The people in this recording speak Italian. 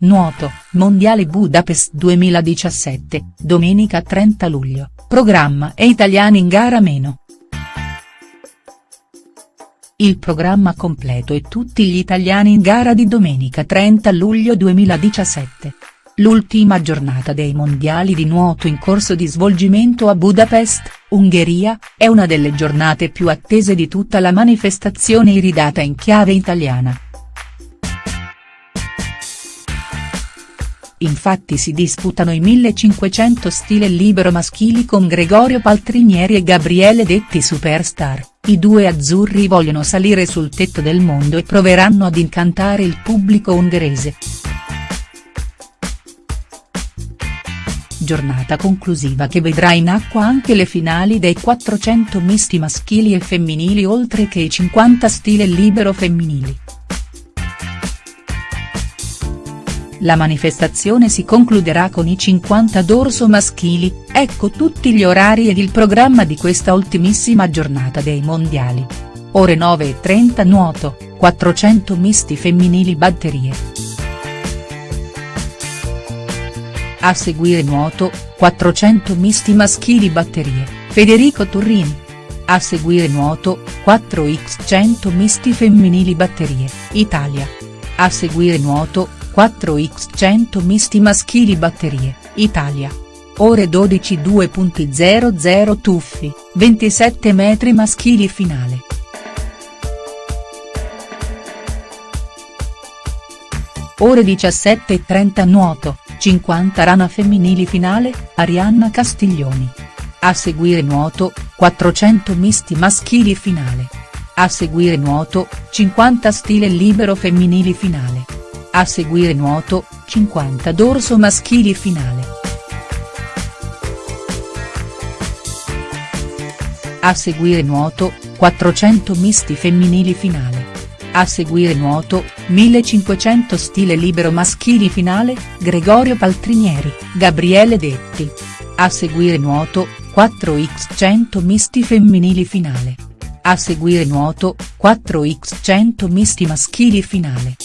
Nuoto, Mondiale Budapest 2017, domenica 30 luglio, programma e italiani in gara meno. Il programma completo e tutti gli italiani in gara di domenica 30 luglio 2017. L'ultima giornata dei mondiali di nuoto in corso di svolgimento a Budapest, Ungheria, è una delle giornate più attese di tutta la manifestazione iridata in chiave italiana. Infatti si disputano i 1500 stile libero maschili con Gregorio Paltrinieri e Gabriele Detti superstar, i due azzurri vogliono salire sul tetto del mondo e proveranno ad incantare il pubblico ungherese. Giornata conclusiva che vedrà in acqua anche le finali dei 400 misti maschili e femminili oltre che i 50 stile libero femminili. La manifestazione si concluderà con i 50 dorso maschili, ecco tutti gli orari ed il programma di questa ultimissima giornata dei mondiali. Ore 9.30 nuoto, 400 misti femminili batterie. A seguire nuoto, 400 misti maschili batterie, Federico Turrini. A seguire nuoto, 4x100 misti femminili batterie, Italia. A seguire nuoto, 4x100 misti maschili batterie, Italia. Ore 12 2.00 tuffi, 27 metri maschili finale. Ore 17.30 nuoto, 50 rana femminili finale, Arianna Castiglioni. A seguire nuoto, 400 misti maschili finale. A seguire nuoto, 50 stile libero femminili finale. A seguire nuoto, 50 dorso maschili finale. A seguire nuoto, 400 misti femminili finale. A seguire nuoto, 1500 stile libero maschili finale, Gregorio Paltrinieri, Gabriele Detti. A seguire nuoto, 4x100 misti femminili finale. A seguire nuoto, 4x100 misti maschili finale.